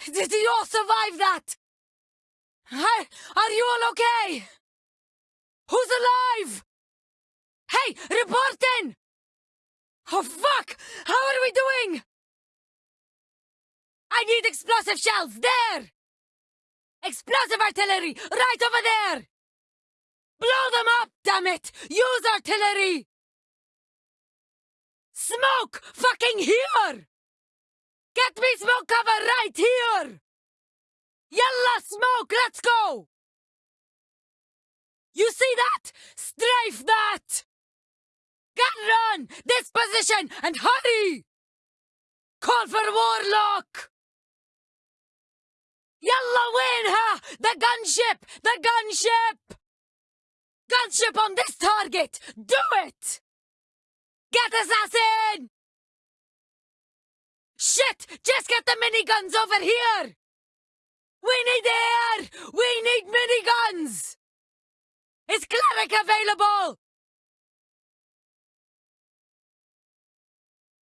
Did you all survive that? Hey, are you all okay? Who's alive? Hey, report in! Oh fuck! How are we doing? I need explosive shells, there! Explosive artillery, right over there! Blow them up, damn it! Use artillery! Smoke! Fucking here! Get me smoke cover right here! Yalla smoke, let's go! You see that? Strafe that! Get run! This position and hurry! Call for Warlock! Yalla win ha! The gunship! The gunship! Gunship on this target! Do it! Get assassin! Shit! Just get the miniguns over here! We need air! We need miniguns! Is cleric available?